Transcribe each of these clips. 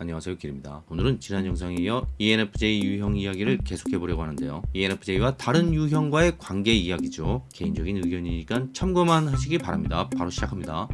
안녕하세요 길입니다. 오늘은 지난 영상에 이어 ENFJ 유형 이야기를 계속해 보려고 하는데요. ENFJ와 다른 유형과의 관계 이야기죠. 개인적인 의견이니까 참고만 하시기 바랍니다. 바로 시작합니다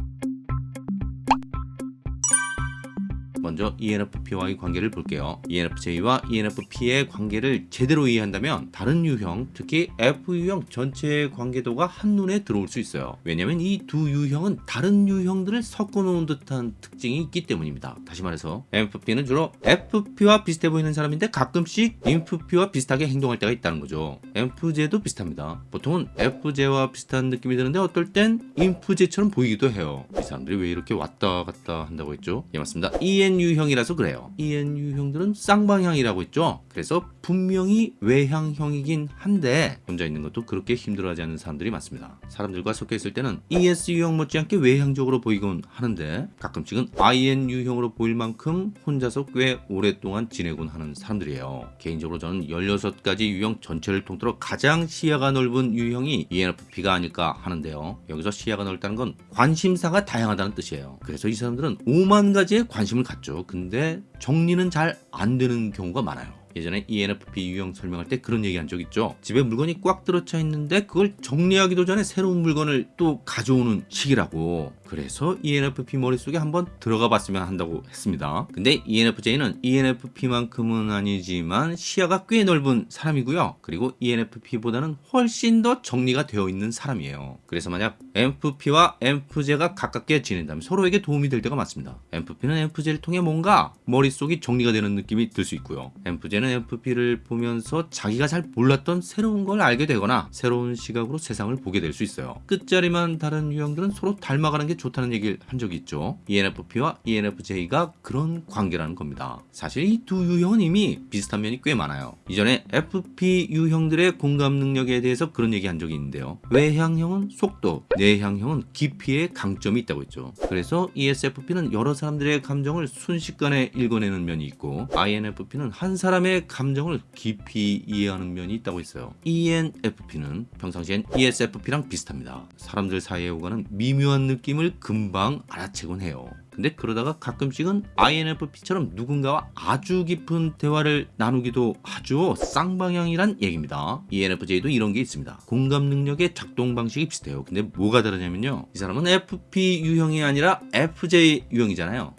먼저 ENFP와의 관계를 볼게요. ENFJ와 ENFP의 관계를 제대로 이해한다면 다른 유형, 특히 F 유형 전체의 관계도가 한눈에 들어올 수 있어요. 왜냐면 이 두 유형은 다른 유형들을 섞어 놓은 듯한 특징이 있기 때문입니다. 다시 말해서 MFP는 주로 FP와 비슷해 보이는 사람인데 가끔씩 INFP와 비슷하게 행동할 때가 있다는 거죠. MFJ도 비슷합니다. 보통은 FJ와 비슷한 느낌이 드는데 어떨 땐 INFJ처럼 보이기도 해요. 이 사람들이 왜 이렇게 왔다 갔다 한다고 했죠? 예 맞습니다. EN 유형이라서 그래요. EN 유형들은 쌍방향이라고 했죠. 그래서 분명히 외향형이긴 한데 혼자 있는 것도 그렇게 힘들어하지 않는 사람들이 많습니다. 사람들과 섞여 있을 때는 ES 유형 못지않게 외향적으로 보이곤 하는데 가끔씩은 IN 유형으로 보일 만큼 혼자서 꽤 오랫동안 지내곤 하는 사람들이에요. 개인적으로 저는 16가지 유형 전체를 통틀어 가장 시야가 넓은 유형이 ENFP가 아닐까 하는데요. 여기서 시야가 넓다는 건 관심사가 다양하다는 뜻이에요. 그래서 이 사람들은 5만 가지의 관심을 갖죠. 근데 정리는 잘 안 되는 경우가 많아요. 예전에 ENFP 유형 설명할 때 그런 얘기 한 적 있죠. 집에 물건이 꽉 들어차 있는데 그걸 정리하기도 전에 새로운 물건을 또 가져오는 시기라고. 그래서 ENFP 머릿속에 한번 들어가 봤으면 한다고 했습니다. 근데 ENFJ는 ENFP만큼은 아니지만 시야가 꽤 넓은 사람이고요. 그리고 ENFP보다는 훨씬 더 정리가 되어 있는 사람이에요. 그래서 만약 MFP와 MFJ가 가깝게 지낸다면 서로에게 도움이 될 때가 많습니다. MFP는 MFJ를 통해 뭔가 머릿속이 정리가 되는 느낌이 들 수 있고요. MFJ는 MFP를 보면서 자기가 잘 몰랐던 새로운 걸 알게 되거나 새로운 시각으로 세상을 보게 될 수 있어요. 끝자리만 다른 유형들은 서로 닮아가는 게 좋다는 얘기를 한 적이 있죠. ENFP와 ENFJ가 그런 관계라는 겁니다. 사실 이 두 유형은 이미 비슷한 면이 꽤 많아요. 이전에 FP 유형들의 공감 능력에 대해서 그런 얘기 한 적이 있는데요. 외향형은 속도, 내향형은 깊이의 강점이 있다고 했죠. 그래서 ESFP는 여러 사람들의 감정을 순식간에 읽어내는 면이 있고 INFP는 한 사람의 감정을 깊이 이해하는 면이 있다고 했어요. ENFP는 평상시엔 ESFP랑 비슷합니다. 사람들 사이에 오가는 미묘한 느낌을 금방 알아채곤 해요. 근데 그러다가 가끔씩은 INFP처럼 누군가와 아주 깊은 대화를 나누기도 하죠. 쌍방향이란 얘기입니다. ENFJ도 이런 게 있습니다. 공감 능력의 작동 방식이 비슷해요. 근데 뭐가 다르냐면요. 이 사람은 FP 유형이 아니라 FJ 유형이잖아요.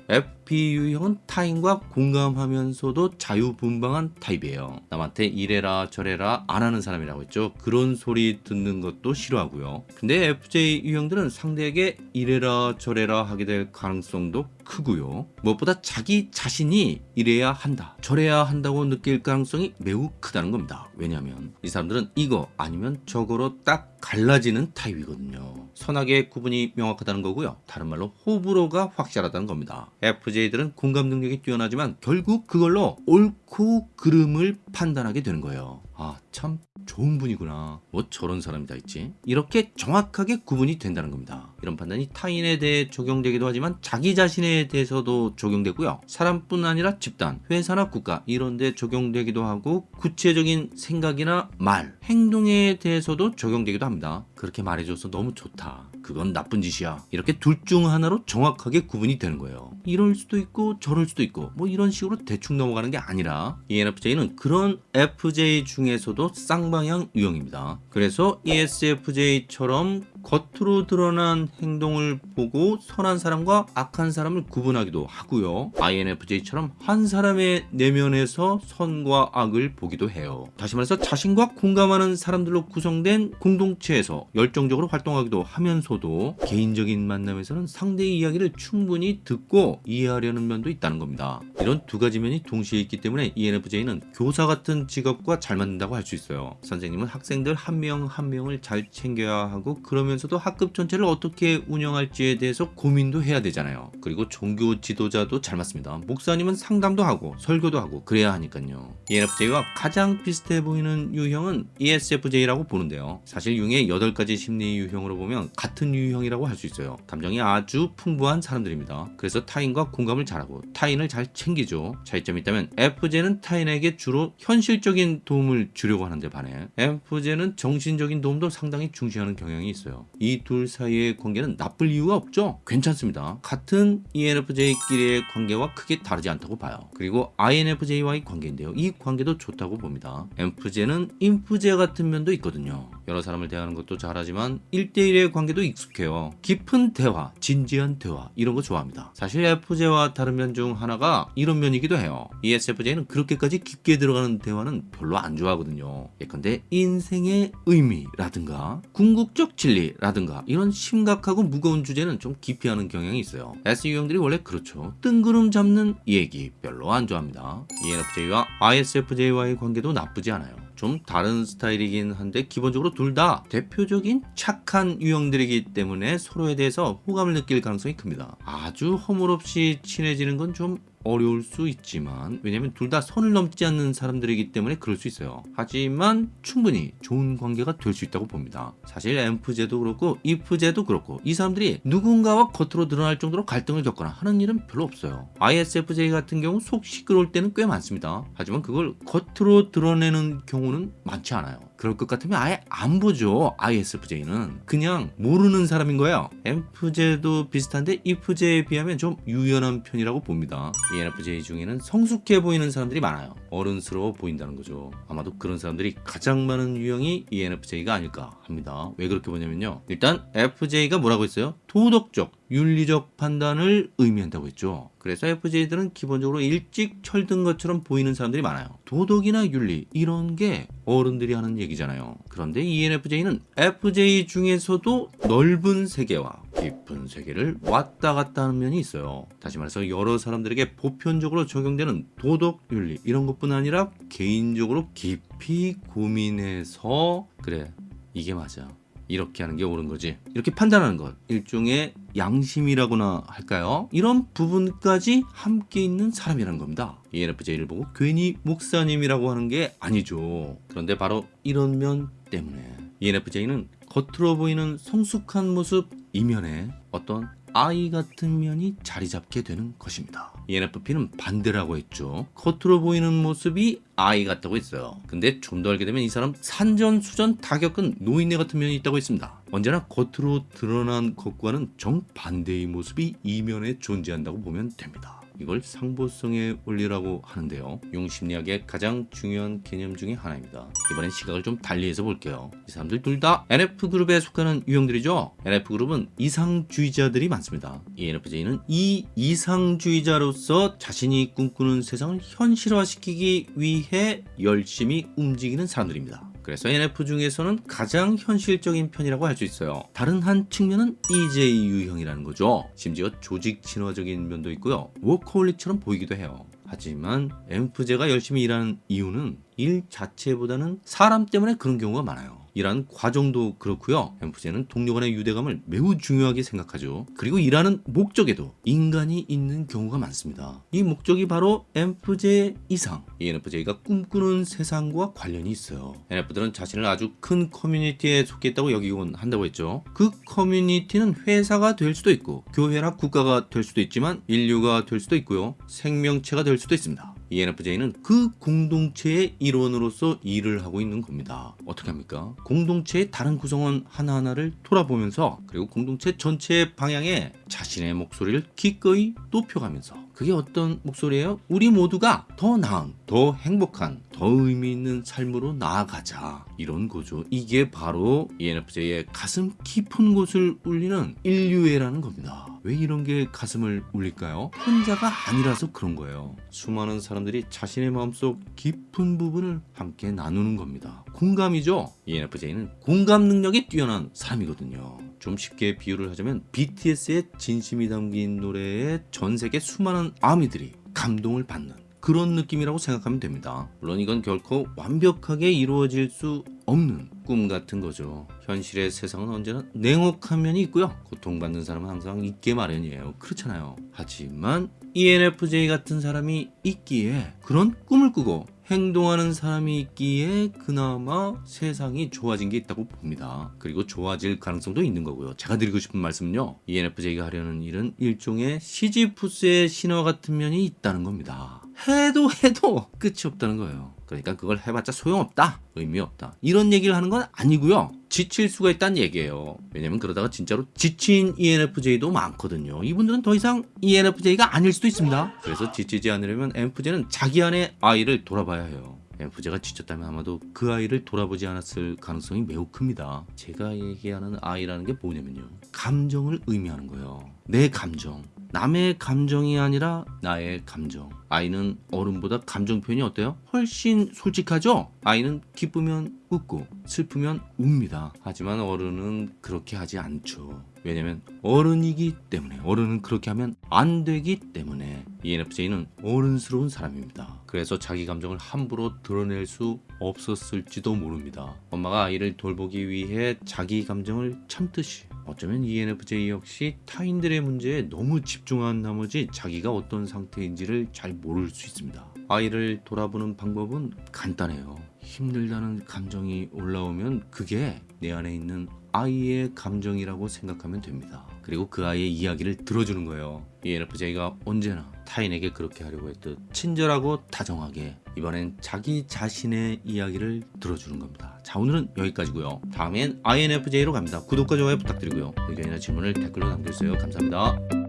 FP 유형은 타인과 공감하면서도 자유분방한 타입이에요. 남한테 이래라 저래라 안 하는 사람이라고 했죠. 그런 소리 듣는 것도 싫어하고요. 근데 FJ 유형들은 상대에게 이래라 저래라 하게 될 가능성도 크고요. 무엇보다 자기 자신이 이래야 한다, 저래야 한다고 느낄 가능성이 매우 크다는 겁니다. 왜냐하면 이 사람들은 이거 아니면 저거로 딱 갈라지는 타입이거든요. 선악의 구분이 명확하다는 거고요. 다른 말로 호불호가 확실하다는 겁니다. FJ들은 공감 능력이 뛰어나지만 결국 그걸로 옳고 그름을 판단하게 되는 거예요. 아, 참 좋은 분이구나. 뭐 저런 사람이 다 있지. 이렇게 정확하게 구분이 된다는 겁니다. 이런 판단이 타인에 대해 적용되기도 하지만 자기 자신에 대해서도 적용되고요. 사람뿐 아니라 집단, 회사나 국가 이런 데 적용되기도 하고 구체적인 생각이나 말, 행동에 대해서도 적용되기도 합니다. 그렇게 말해줘서 너무 좋다. 그건 나쁜 짓이야. 이렇게 둘 중 하나로 정확하게 구분이 되는 거예요. 이럴 수도 있고 저럴 수도 있고 뭐 이런 식으로 대충 넘어가는 게 아니라 ENFJ는 그런 FJ 중에서도 쌍방향 유형입니다. 그래서 ESFJ처럼 겉으로 드러난 행동을 보고 선한 사람과 악한 사람을 구분하기도 하고요. INFJ처럼 한 사람의 내면에서 선과 악을 보기도 해요. 다시 말해서 자신과 공감하는 사람들로 구성된 공동체에서 열정적으로 활동하기도 하면서도 개인적인 만남에서는 상대의 이야기를 충분히 듣고 이해하려는 면도 있다는 겁니다. 이런 두 가지 면이 동시에 있기 때문에 ENFJ는 교사 같은 직업과 잘 맞는다고 할 수 있어요. 선생님은 학생들 한 명한 명을 잘 챙겨야 하고 그러면 서도 학급 전체를 어떻게 운영할지에 대해서 고민도 해야 되잖아요. 그리고 종교 지도자도 잘 맞습니다. 목사님은 상담도 하고 설교도 하고 그래야 하니까요. ENFJ와 가장 비슷해 보이는 유형은 ESFJ라고 보는데요. 사실 융의 8가지 심리 유형으로 보면 같은 유형이라고 할 수 있어요. 감정이 아주 풍부한 사람들입니다. 그래서 타인 타인과 공감을 잘하고 타인을 잘 챙기죠. 차이점이 있다면 FJ는 타인에게 주로 현실적인 도움을 주려고 하는데 반해 FJ는 정신적인 도움도 상당히 중시하는 경향이 있어요. 이 둘 사이의 관계는 나쁠 이유가 없죠. 괜찮습니다. 같은 ENFJ끼리의 관계와 크게 다르지 않다고 봐요. 그리고 INFJ와의 관계인데요. 이 관계도 좋다고 봅니다. MFJ는 인프제 같은 면도 있거든요. 여러 사람을 대하는 것도 잘하지만 1대1의 관계도 익숙해요. 깊은 대화, 진지한 대화 이런 거 좋아합니다. 사실 FJ와 다른 면 중 하나가 이런 면이기도 해요. ESFJ는 그렇게까지 깊게 들어가는 대화는 별로 안 좋아하거든요. 예컨대 인생의 의미라든가 궁극적 진리 라든가 이런 심각하고 무거운 주제는 좀 기피하는 경향이 있어요. S 유형들이 원래 그렇죠. 뜬구름 잡는 얘기 별로 안 좋아합니다. ENFJ와 ISFJ와의 관계도 나쁘지 않아요. 좀 다른 스타일이긴 한데 기본적으로 둘 다 대표적인 착한 유형들이기 때문에 서로에 대해서 호감을 느낄 가능성이 큽니다. 아주 허물없이 친해지는 건좀 어려울 수 있지만 왜냐면 둘 다 선을 넘지 않는 사람들이기 때문에 그럴 수 있어요. 하지만 충분히 좋은 관계가 될 수 있다고 봅니다. 사실 엠프제도 그렇고 이프제도 그렇고 이 사람들이 누군가와 겉으로 드러날 정도로 갈등을 겪거나 하는 일은 별로 없어요. ISFJ 같은 경우 속 시끄러울 때는 꽤 많습니다. 하지만 그걸 겉으로 드러내는 경우는 많지 않아요. 그럴 것 같으면 아예 안 보죠. ISFJ는 그냥 모르는 사람인 거예요. 엠프제도 비슷한데 이프제에 비하면 좀 유연한 편이라고 봅니다. ENFJ 중에는 성숙해 보이는 사람들이 많아요. 어른스러워 보인다는 거죠. 아마도 그런 사람들이 가장 많은 유형이 ENFJ가 아닐까 합니다. 왜 그렇게 보냐면요. 일단 FJ가 뭐라고 했어요? 도덕적, 윤리적 판단을 의미한다고 했죠. 그래서 FJ들은 기본적으로 일찍 철든 것처럼 보이는 사람들이 많아요. 도덕이나 윤리 이런 게 어른들이 하는 얘기잖아요. 그런데 ENFJ는 FJ 중에서도 넓은 세계와 깊은 세계를 왔다 갔다 하는 면이 있어요. 다시 말해서 여러 사람들에게 보편적으로 적용되는 도덕, 윤리 이런 것뿐 아니라 개인적으로 깊이 고민해서 그래 이게 맞아. 이렇게 하는 게 옳은 거지. 이렇게 판단하는 것. 일종의 양심이라고나 할까요? 이런 부분까지 함께 있는 사람이라는 겁니다. ENFJ를 보고 괜히 목사님이라고 하는 게 아니죠. 그런데 바로 이런 면 때문에 ENFJ는 겉으로 보이는 성숙한 모습 이면에 어떤 아이 같은 면이 자리 잡게 되는 것입니다. ENFP는 반대라고 했죠. 겉으로 보이는 모습이 아이 같다고 했어요. 근데 좀 더 알게 되면 이 사람 산전수전 다 겪은 노인네 같은 면이 있다고 했습니다. 언제나 겉으로 드러난 것과는 정반대의 모습이 이면에 존재한다고 보면 됩니다. 이걸 상보성의 원리라고 하는데요. 융심리학의 가장 중요한 개념 중에 하나입니다. 이번엔 시각을 좀 달리해서 볼게요. 이 사람들 둘 다 NF그룹에 속하는 유형들이죠. NF그룹은 이상주의자들이 많습니다. 이 NFJ는 이 이상주의자로서 자신이 꿈꾸는 세상을 현실화시키기 위해 열심히 움직이는 사람들입니다. 그래서 NF 중에서는 가장 현실적인 편이라고 할 수 있어요. 다른 한 측면은 EJ 유형이라는 거죠. 심지어 조직 친화적인 면도 있고요. 워커홀릭처럼 보이기도 해요. 하지만 엠프제가 열심히 일하는 이유는 일 자체보다는 사람 때문에 그런 경우가 많아요. 일하는 과정도 그렇고요. 엠프제는 동료 간의 유대감을 매우 중요하게 생각하죠. 그리고 일하는 목적에도 인간이 있는 경우가 많습니다. 이 목적이 바로 엠프제 이상, 이 NFJ가 꿈꾸는 세상과 관련이 있어요. NF들은 자신을 아주 큰 커뮤니티에 속했다고 여기곤 한다고 했죠. 그 커뮤니티는 회사가 될 수도 있고 교회나 국가가 될 수도 있지만 인류가 될 수도 있고요. 생명체가 될 수도 있습니다. ENFJ는 그 공동체의 일원으로서 일을 하고 있는 겁니다. 어떻게 합니까? 공동체의 다른 구성원 하나하나를 돌아보면서 그리고 공동체 전체의 방향에 자신의 목소리를 기꺼이 높여가면서 그게 어떤 목소리예요? 우리 모두가 더 나은, 더 행복한, 더 의미 있는 삶으로 나아가자. 이런 거죠. 이게 바로 ENFJ의 가슴 깊은 곳을 울리는 인류애라는 겁니다. 왜 이런 게 가슴을 울릴까요? 혼자가 아니라서 그런 거예요. 수많은 사람들이 자신의 마음속 깊은 부분을 함께 나누는 겁니다. 공감이죠. ENFJ는 공감 능력이 뛰어난 사람이거든요. 좀 쉽게 비유를 하자면 BTS의 진심이 담긴 노래에 전 세계 수많은 아미들이 감동을 받는 그런 느낌이라고 생각하면 됩니다. 물론 이건 결코 완벽하게 이루어질 수 없는 꿈 같은 거죠. 현실의 세상은 언제나 냉혹한 면이 있고요. 고통받는 사람은 항상 있게 마련이에요. 그렇잖아요. 하지만 ENFJ 같은 사람이 있기에 그런 꿈을 꾸고 행동하는 사람이 있기에 그나마 세상이 좋아진 게 있다고 봅니다. 그리고 좋아질 가능성도 있는 거고요. 제가 드리고 싶은 말씀은요. ENFJ가 하려는 일은 일종의 시지푸스의 신화 같은 면이 있다는 겁니다. 해도 해도 끝이 없다는 거예요. 그러니까 그걸 해봤자 소용없다. 의미 없다. 이런 얘기를 하는 건 아니고요. 지칠 수가 있다는 얘기예요. 왜냐면 그러다가 진짜로 지친 ENFJ도 많거든요. 이분들은 더 이상 ENFJ가 아닐 수도 있습니다. 그래서 지치지 않으려면 ENFJ는 자기 안에 아이를 돌아봐야 해요. ENFJ가 지쳤다면 아마도 그 아이를 돌아보지 않았을 가능성이 매우 큽니다. 제가 얘기하는 아이라는 게 뭐냐면요. 감정을 의미하는 거예요. 내 감정. 남의 감정이 아니라 나의 감정. 아이는 어른보다 감정 표현이 어때요? 훨씬 솔직하죠? 아이는 기쁘면 웃고 슬프면 웁니다. 하지만 어른은 그렇게 하지 않죠. 왜냐면 어른이기 때문에 어른은 그렇게 하면 안 되기 때문에 ENFJ는 어른스러운 사람입니다. 그래서 자기 감정을 함부로 드러낼 수 없었을지도 모릅니다. 엄마가 아이를 돌보기 위해 자기 감정을 참듯이 어쩌면 ENFJ 역시 타인들의 문제에 너무 집중한 나머지 자기가 어떤 상태인지를 잘 모를 수 있습니다. 아이를 돌아보는 방법은 간단해요. 힘들다는 감정이 올라오면 그게 내 안에 있는 아이의 감정이라고 생각하면 됩니다. 그리고 그 아이의 이야기를 들어주는 거예요. ENFJ가 언제나 타인에게 그렇게 하려고 했듯 친절하고 다정하게 이번엔 자기 자신의 이야기를 들어주는 겁니다. 자 오늘은 여기까지고요. 다음엔 INFJ로 갑니다. 구독과 좋아요 부탁드리고요. 의견이나 질문을 댓글로 남겨주세요. 감사합니다.